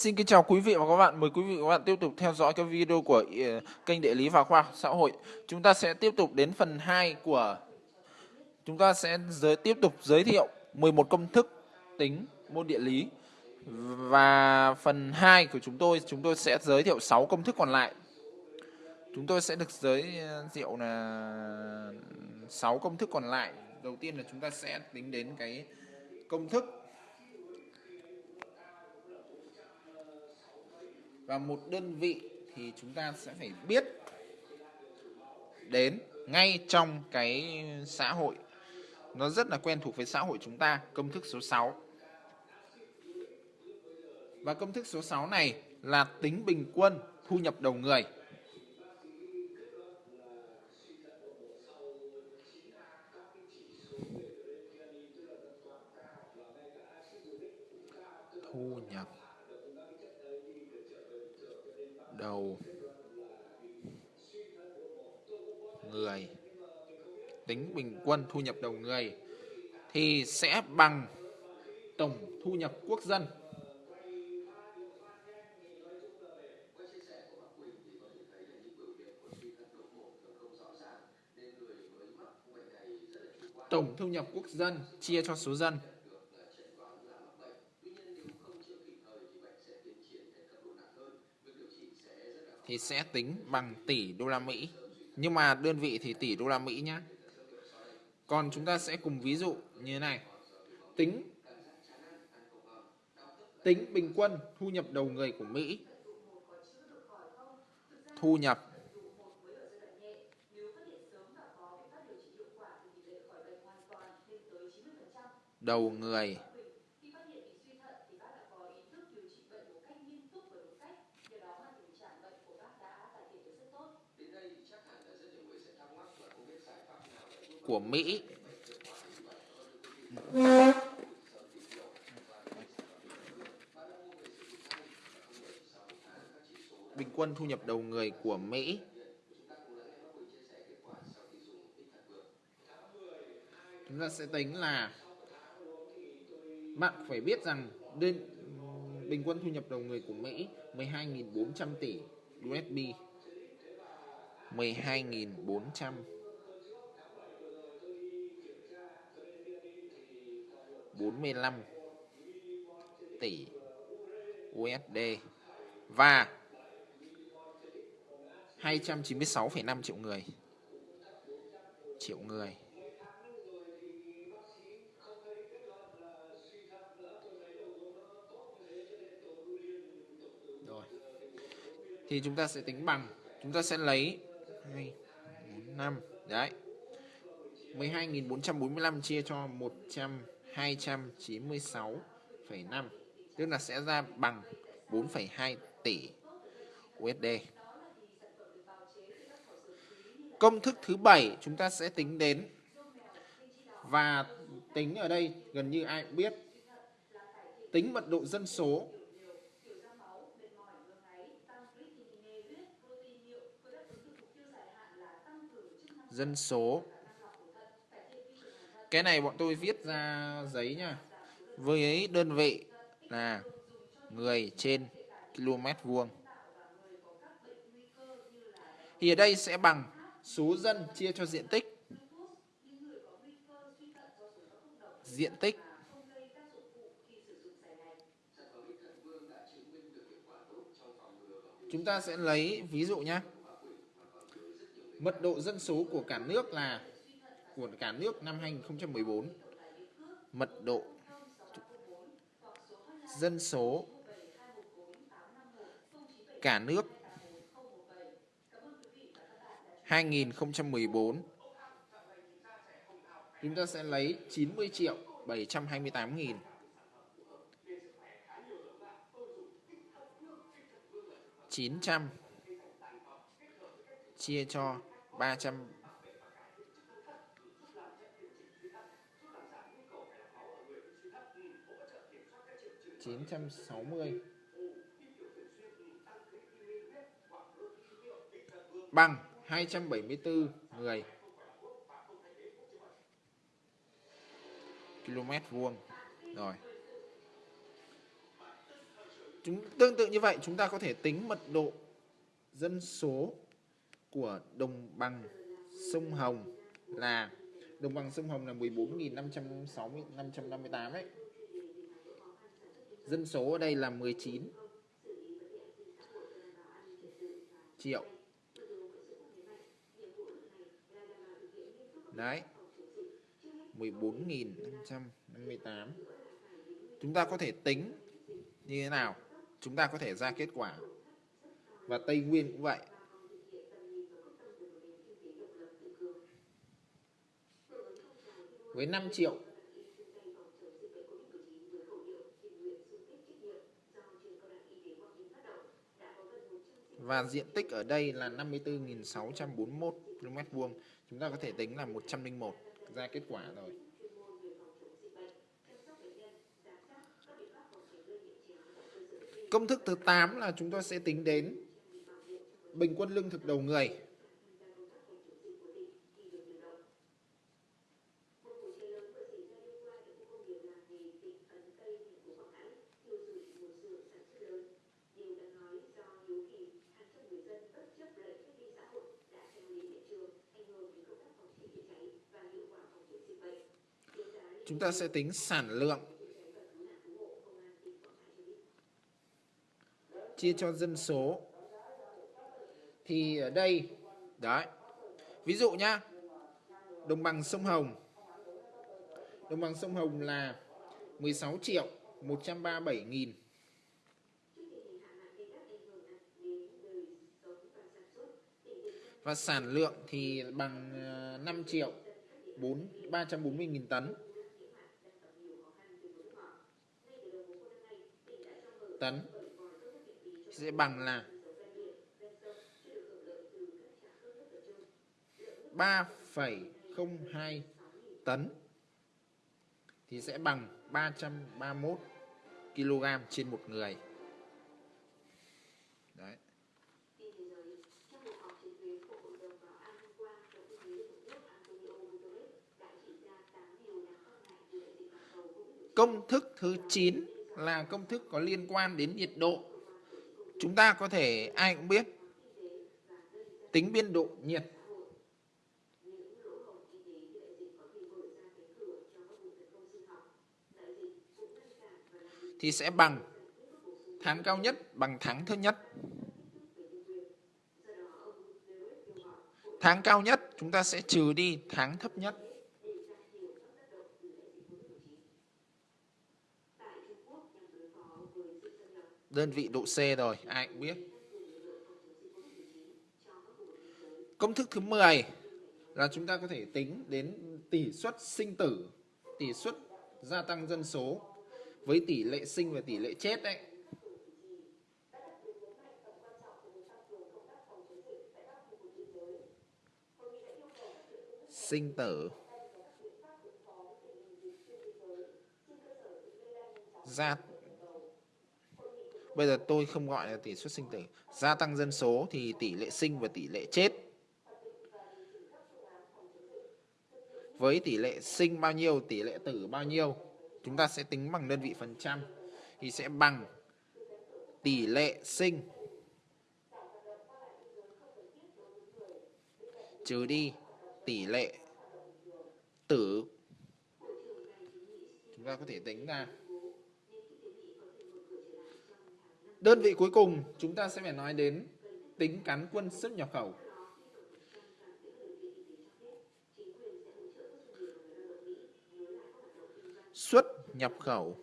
Xin kính chào quý vị và các bạn. Mời quý vị và các bạn tiếp tục theo dõi các video của ờ, kênh Địa lý và khoa học xã hội. Chúng ta sẽ tiếp tục đến phần 2 của, chúng ta sẽ giới, tiếp tục giới thiệu 11 công thức tính môn địa lý. Và phần 2 của chúng tôi chúng tôi sẽ giới thiệu 6 công thức còn lại. Chúng tôi sẽ được giới ờ, thiệu là 6 công thức còn lại. Đầu tiên là chúng ta sẽ tính đến cái công thức và một đơn vị thì chúng ta sẽ phải biết đến ngay trong cái xã hội. Nó rất là quen thuộc với xã hội chúng ta, công thức số 6 và công thức số 6 này là tính bình quân thu nhập đầu người thu nhập đầu người tính bình quân thu nhập đầu người, thì sẽ bằng tổng thu nhập quốc dân tổng thu nhập quốc dân chia cho số dân thì sẽ tính bằng tỷ đô la Mỹ. Nhưng mà đơn vị thì tỷ đô la Mỹ nhé. Còn chúng ta sẽ cùng ví dụ như thế này. Tính tính bình quân thu nhập đầu người của Mỹ. Thu nhập đầu người của Mỹ. Bình quân thu nhập đầu người của Mỹ. Chúng ta sẽ tính là bạn phải biết rằng đến bình quân thu nhập đầu người của Mỹ 12.400 tỷ USD 12.400 45 tỷ USD và 296,5 triệu người. Triệu người. Rồi. Thì chúng ta sẽ tính bằng, chúng ta sẽ lấy 2 4 5 đấy. 12.445 chia cho 100 296,5 tức là sẽ ra bằng 4,2 tỷ USD. Công thức thứ bảy chúng ta sẽ tính đến và tính ở đây gần như ai cũng biết tính mật độ dân số dân số cái này bọn tôi viết ra giấy nha. Với đơn vị là người trên km vuông. Thì ở đây sẽ bằng số dân chia cho diện tích. Diện tích. Chúng ta sẽ lấy, ví dụ nhé mật độ dân số của cả nước là của cả nước năm 2014 mật độ dân số cả nước 2014 chúng ta sẽ lấy 90 triệu 728 nghìn. Chín trăm chia cho ba trăm 960 bằng 274 người. Km vuông. Rồi. Chúng, tương tự như vậy, chúng ta có thể tính mật độ dân số của đồng bằng sông Hồng là, đồng bằng sông Hồng là 14.560 558 ấy. Dân số ở đây là 19 triệu. Đấy. 14.558. Chúng ta có thể tính như thế nào? Chúng ta có thể ra kết quả. Và Tây Nguyên cũng vậy. với 5 triệu và diện tích ở đây là 54.641 km vuông. Chúng ta có thể tính là 101 ra kết quả rồi. Công thức thứ 8 là chúng ta sẽ tính đến bình quân lương thực đầu người. Chúng ta sẽ tính sản lượng. Chia cho dân số. Thì ở đây, đấy. Ví dụ nhá, đồng bằng sông Hồng. Đồng bằng sông Hồng là 16 triệu 137 nghìn. Và sản lượng thì bằng ờ, 5 triệu 4 340 nghìn tấn. Tấn sẽ bằng là 3,02 tấn thì sẽ bằng 331 kg trên một người. Đấy. Công thức thứ 9 là công thức có liên quan đến nhiệt độ. Chúng ta có thể, ai cũng biết, tính biên độ nhiệt thì sẽ bằng tháng cao nhất, bằng tháng thấp nhất. Tháng cao nhất, chúng ta sẽ trừ đi tháng thấp nhất. Đơn vị độ C rồi, ai cũng biết. Công thức thứ 10 là chúng ta có thể tính đến tỷ suất sinh tử, tỷ suất gia tăng dân số với tỷ lệ sinh và tỷ lệ chết đấy. Sinh tử gia Bây giờ tôi không gọi là tỷ suất sinh tử. Gia tăng dân số thì tỷ lệ sinh và tỷ lệ chết. Với tỷ lệ sinh bao nhiêu, tỷ lệ tử bao nhiêu, chúng ta sẽ tính bằng đơn vị phần trăm. Thì sẽ bằng tỷ lệ sinh trừ đi tỷ lệ tử. Chúng ta có thể tính ra Đơn vị cuối cùng chúng ta sẽ phải nói đến tính cán quân xuất nhập khẩu. Xuất nhập khẩu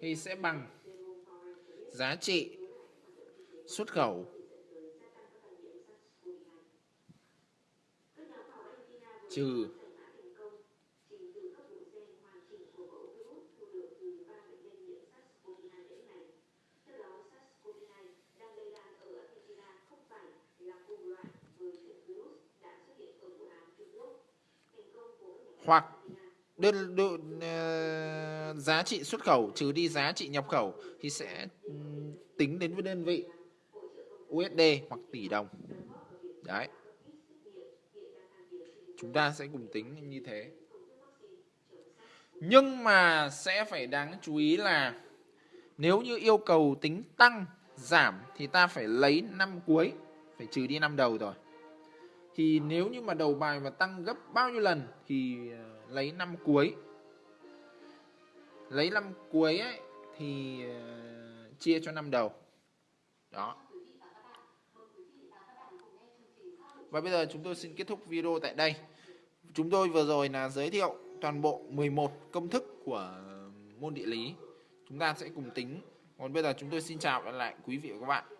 thì sẽ bằng giá trị xuất khẩu trừ hoặc đơn, đơn uh, ờ, giá trị xuất khẩu trừ đi giá trị nhập khẩu thì sẽ ừ, tính đến với đơn vị USD hoặc tỷ đồng. Đấy. Chúng ta sẽ cùng tính như thế. Nhưng mà sẽ phải đáng chú ý là nếu như yêu cầu tính tăng, giảm thì ta phải lấy năm cuối, phải trừ đi năm đầu rồi. Thì nếu như mà đầu bài mà tăng gấp bao nhiêu lần thì ờ, lấy năm cuối. Lấy năm cuối ấy thì ờ, chia cho năm đầu. Đó. Và bây giờ chúng tôi xin kết thúc video tại đây. Chúng tôi vừa rồi là giới thiệu toàn bộ 11 công thức của môn địa lý. Chúng ta sẽ cùng tính. Còn bây giờ chúng tôi xin chào lại quý vị và các bạn.